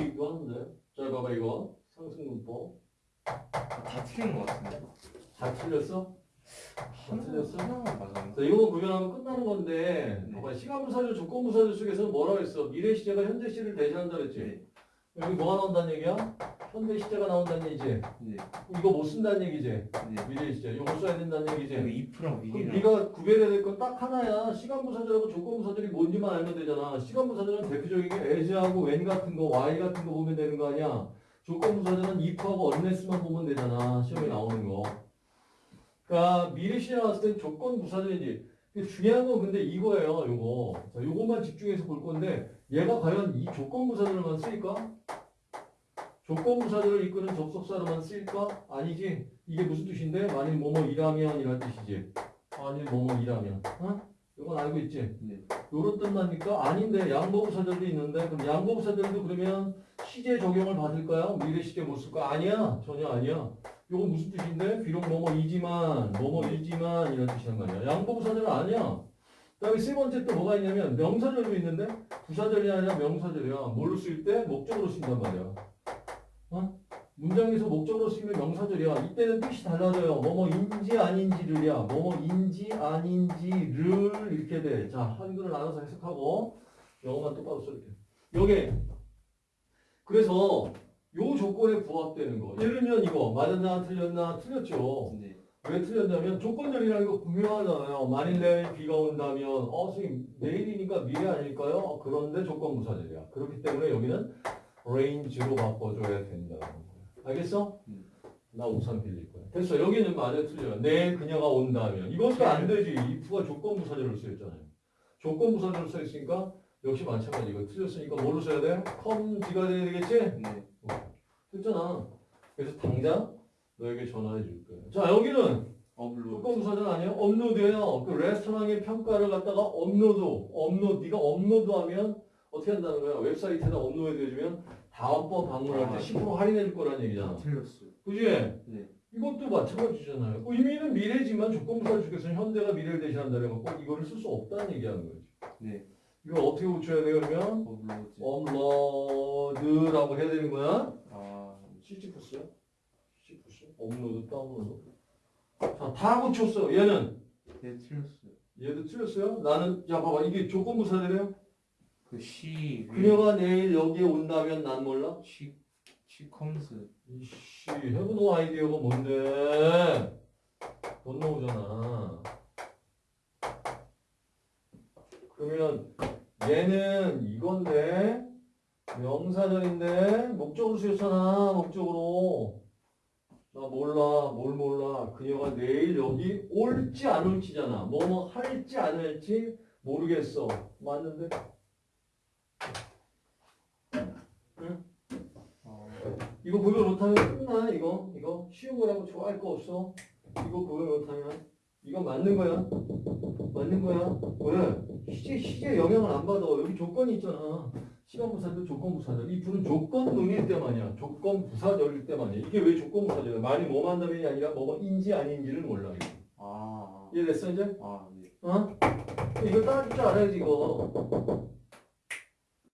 얘기도 하는데. 자, 봐봐, 이거. 상승문법. 다 틀린 것 같은데. 다 틀렸어? 다 틀렸어? 하나만 맞았는데. 자, 이거 구별하면 끝나는 건데, 네. 봐봐, 시간부사절, 조건부사절 속에서는 뭐라고 했어? 미래 시제가 현재 시를 대신한다 그랬지? 네. 여기 뭐가 나온다는 얘기야? 현재 시제가 나온다는 얘기지? 네. 이거 못 쓴다는 얘기지? 네. 미래 시제. 이거 써야 된다는 얘기지? 이거 if랑 그럼 위기랑. 네가 구별해야 될 건 딱 하나야. 시간 부사절하고 조건 부사절이 뭔지만 알면 되잖아. 시간 부사절은 대표적인 게 as하고 when 같은 거, y 같은 거 보면 되는 거 아니야. 조건 부사절은 if하고 unless만 보면 되잖아. 시험에 나오는 거. 그러니까 미래 시제 나왔을 땐 조건 부사절이지. 근데 중요한 건 근데 이거예요. 요거. 자, 요것만 집중해서 볼 건데 얘가 과연 이 조건 부사절로만 쓰일까? 조건부사절을 이끄는 접속사로만 쓰일까? 아니지. 이게 무슨 뜻인데? 만일 뭐뭐 이라면 이란 뜻이지. 아니 뭐뭐 이라면 어? 이건 알고 있지? 네. 요런 뜻납니까? 아닌데 양보부사절도 있는데 그럼 양보부사절도 그러면 시제 적용을 받을까요? 미래 시제 못 쓸까? 아니야 전혀 아니야 요건 무슨 뜻인데? 비록 뭐뭐이지만 뭐뭐이지만 이런 뜻이란 말이야 양보부사절은 아니야 그 다음에 세 번째 또 뭐가 있냐면 명사절도 있는데 부사절이 아니라 명사절이야 뭘로 쓸 때? 목적으로 쓴단 말이야 어? 문장에서 목적으로 쓰이면 명사절이야. 이때는 뜻이 달라져요. 뭐뭐 인지 아닌지를이야. 뭐뭐 인지 아닌지를 이렇게 돼. 자, 한글을 나눠서 해석하고 영어만 똑바로 써 이렇게. 요게 그래서 요 조건에 부합되는 거. 예를 들면 이거 맞았나 틀렸나 틀렸죠. 네. 왜 틀렸냐면 조건절이라는 거 분명하잖아요. 만일 내일 비가 온다면 어 선생님 내일이니까 미래 아닐까요? 어, 그런데 조건부사절이야. 그렇기 때문에 여기는 range로 바꿔줘야 된다는 거야. 알겠어? 음. 나 우산 빌릴 거야. 됐어. 여기는 맞아 틀려. 내일 그녀가 온다면 이것도 안 되지. if가 조건부사절로 쓰였잖아요. 조건부사절로 써있으니까 역시 마찬가지. 이거 틀렸으니까 뭘로 써야 돼? comes가 돼야 되겠지? 네. 됐잖아. 그래서 당장 너에게 전화해 줄 거야. 자 여기는 업로드. 조건부사절 아니에요? 업로드예요. 그 레스토랑의 평가를 갖다가 업로드, 업로드. 네가 업로드하면 어떻게 한다는 거야? 웹사이트에다 업로드 해주면 다음번 방문할 때 아. 10% 할인해 줄 거라는 얘기잖아. 틀렸어요. 그지? 네. 이것도 마찬가지잖아요. 그 의미는 미래지만 조건부사절에서는 현재가 미래를 대신한다는 거 이거를 쓸 수 없다는 얘기하는 거지. 네. 이걸 어떻게 고쳐야 돼 그러면? 업로드. 업로드라고 해야 되는 거야? 아. 시지푸스야? 시지푸스? 업로드, 다운로드. 자, 다 고쳤어. 얘는 네, 틀렸어요. 얘도 틀렸어요? 나는 야 봐봐 이게 조건부사들이에요? 그 시. 그녀가 내일 여기에 온다면 난 몰라? 시. 시 컴스. 이씨 해보노 아이디어가 뭔데? 못 나오잖아. 그러면 얘는 이건데 명사절인데 목적으로 쓰였잖아 목적으로 나 몰라 뭘 몰라 그녀가 내일 여기 올지 안 올지잖아 뭐뭐 할지 안 할지 모르겠어 맞는데 아. 이거 구별 못하면? 끝나 이거 이거. 쉬운 거라고 좋아할 거 없어. 이거 구별 못하면. 이거 맞는 거야? 맞는 거야? 왜 시제 시제 영향을 안 받아. 여기 조건이 있잖아. 시간부사절 조건부사절. 이 둘은 조건문일 때만 이야. 조건부사절일 때만 이야. 이게 왜 조건부사절이야? 말이 뭐 만 다면이 아니라 뭐뭐인지 아닌지를 몰라 이거. 아. 이해됐어 이제? 아, 네. 어? 이거 따질 줄 알아야지 이거